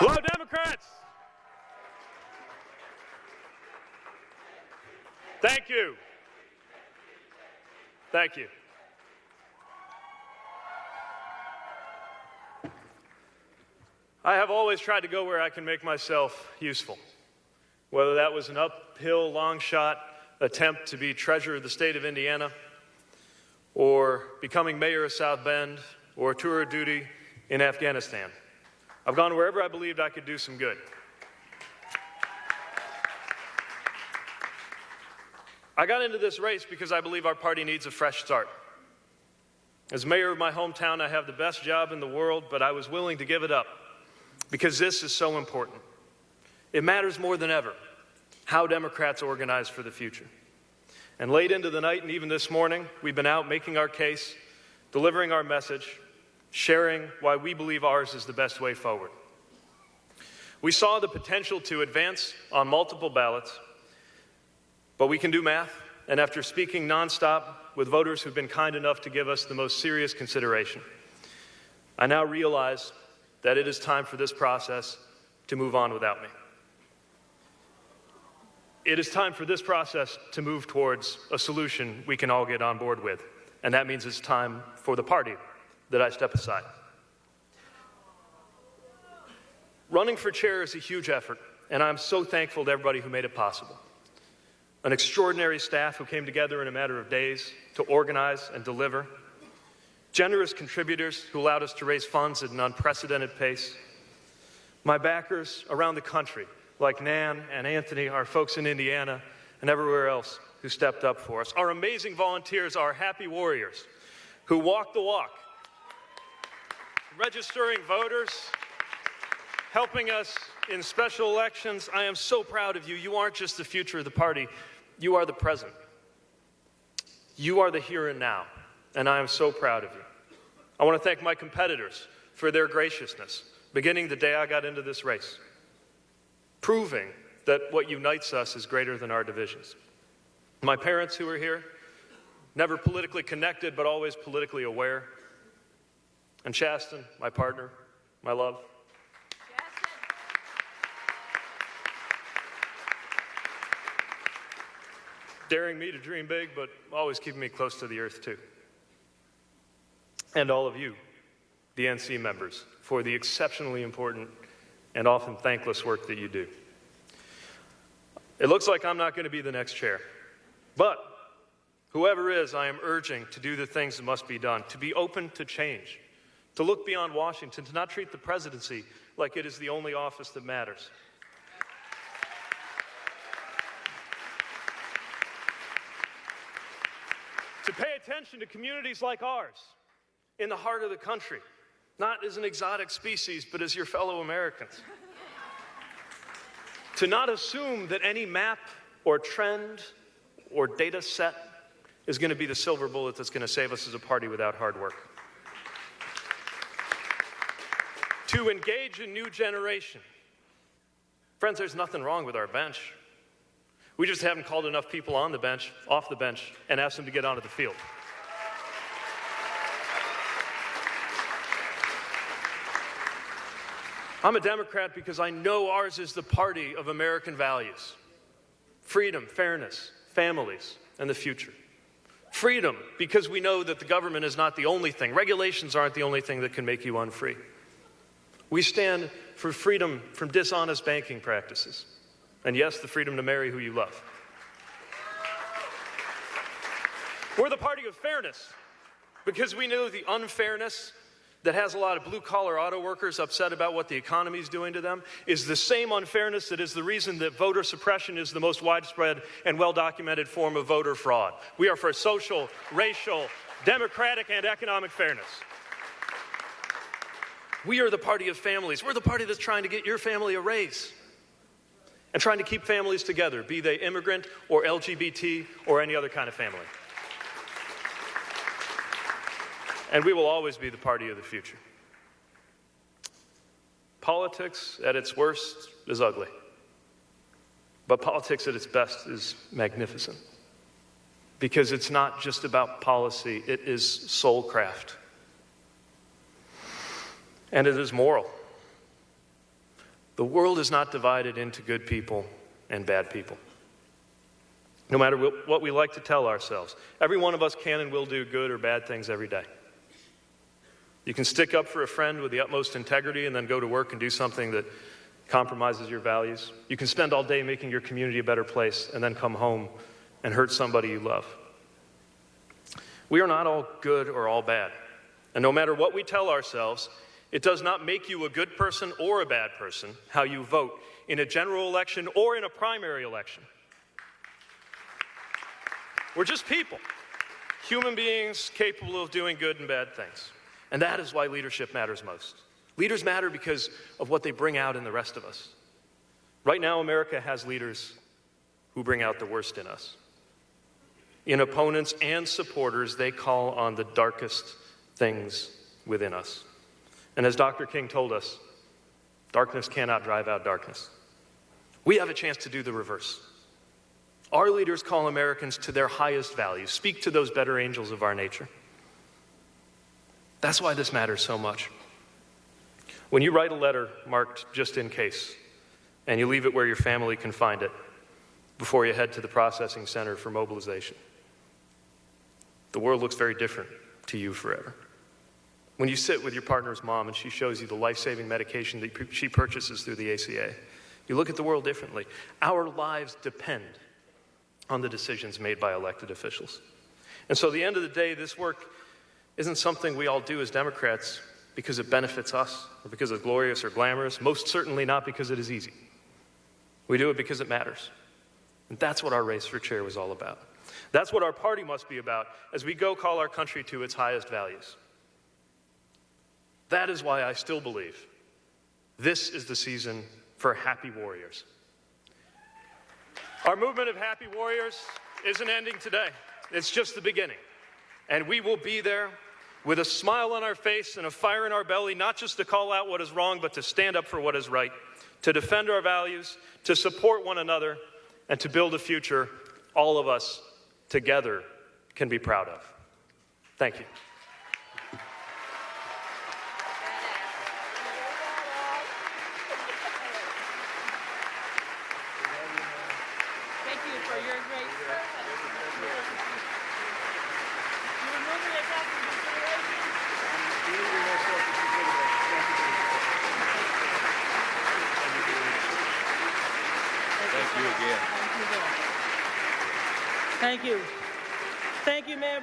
Hello, Democrats. Thank you. Thank you. I have always tried to go where I can make myself useful, whether that was an uphill, long shot attempt to be treasurer of the state of Indiana, or becoming mayor of South Bend, or tour of duty in Afghanistan. I've gone wherever I believed I could do some good. I got into this race because I believe our party needs a fresh start. As mayor of my hometown, I have the best job in the world, but I was willing to give it up because this is so important. It matters more than ever how Democrats organize for the future. And late into the night and even this morning, we've been out making our case, delivering our message, sharing why we believe ours is the best way forward. We saw the potential to advance on multiple ballots, but we can do math, and after speaking nonstop with voters who've been kind enough to give us the most serious consideration, I now realize that it is time for this process to move on without me. It is time for this process to move towards a solution we can all get on board with, and that means it's time for the party that I step aside. Running for chair is a huge effort, and I'm so thankful to everybody who made it possible. An extraordinary staff who came together in a matter of days to organize and deliver. Generous contributors who allowed us to raise funds at an unprecedented pace. My backers around the country, like Nan and Anthony, our folks in Indiana, and everywhere else who stepped up for us. Our amazing volunteers, our happy warriors who walk the walk registering voters, helping us in special elections. I am so proud of you. You aren't just the future of the party, you are the present. You are the here and now, and I am so proud of you. I want to thank my competitors for their graciousness, beginning the day I got into this race, proving that what unites us is greater than our divisions. My parents who are here, never politically connected, but always politically aware, and Chasten, my partner, my love. Daring me to dream big, but always keeping me close to the earth, too. And all of you, the DNC members, for the exceptionally important and often thankless work that you do. It looks like I'm not going to be the next chair, but whoever is, I am urging to do the things that must be done, to be open to change to look beyond Washington, to not treat the presidency like it is the only office that matters. to pay attention to communities like ours in the heart of the country, not as an exotic species, but as your fellow Americans. to not assume that any map or trend or data set is going to be the silver bullet that's going to save us as a party without hard work. To engage a new generation. Friends, there's nothing wrong with our bench. We just haven't called enough people on the bench, off the bench, and asked them to get onto the field. I'm a Democrat because I know ours is the party of American values freedom, fairness, families, and the future. Freedom, because we know that the government is not the only thing, regulations aren't the only thing that can make you unfree. We stand for freedom from dishonest banking practices. And yes, the freedom to marry who you love. We're the party of fairness because we know the unfairness that has a lot of blue collar auto workers upset about what the economy is doing to them is the same unfairness that is the reason that voter suppression is the most widespread and well documented form of voter fraud. We are for social, racial, democratic, and economic fairness. We are the party of families. We're the party that's trying to get your family a raise and trying to keep families together, be they immigrant or LGBT or any other kind of family. And we will always be the party of the future. Politics at its worst is ugly, but politics at its best is magnificent because it's not just about policy, it is soulcraft and it is moral. The world is not divided into good people and bad people. No matter what we like to tell ourselves, every one of us can and will do good or bad things every day. You can stick up for a friend with the utmost integrity and then go to work and do something that compromises your values. You can spend all day making your community a better place and then come home and hurt somebody you love. We are not all good or all bad. And no matter what we tell ourselves, it does not make you a good person or a bad person how you vote in a general election or in a primary election. We're just people, human beings capable of doing good and bad things. And that is why leadership matters most. Leaders matter because of what they bring out in the rest of us. Right now, America has leaders who bring out the worst in us. In opponents and supporters, they call on the darkest things within us. And as Dr. King told us, darkness cannot drive out darkness. We have a chance to do the reverse. Our leaders call Americans to their highest values, speak to those better angels of our nature. That's why this matters so much. When you write a letter marked just in case, and you leave it where your family can find it before you head to the processing center for mobilization, the world looks very different to you forever. When you sit with your partner's mom and she shows you the life saving medication that she purchases through the ACA, you look at the world differently. Our lives depend on the decisions made by elected officials. And so, at the end of the day, this work isn't something we all do as Democrats because it benefits us or because it's glorious or glamorous, most certainly not because it is easy. We do it because it matters. And that's what our race for chair was all about. That's what our party must be about as we go call our country to its highest values. That is why I still believe this is the season for happy warriors. Our movement of happy warriors isn't ending today, it's just the beginning. And we will be there with a smile on our face and a fire in our belly, not just to call out what is wrong, but to stand up for what is right, to defend our values, to support one another, and to build a future all of us together can be proud of. Thank you. Thank you for your great service. You remember that after consideration? Thank you. Thank you. Mayor.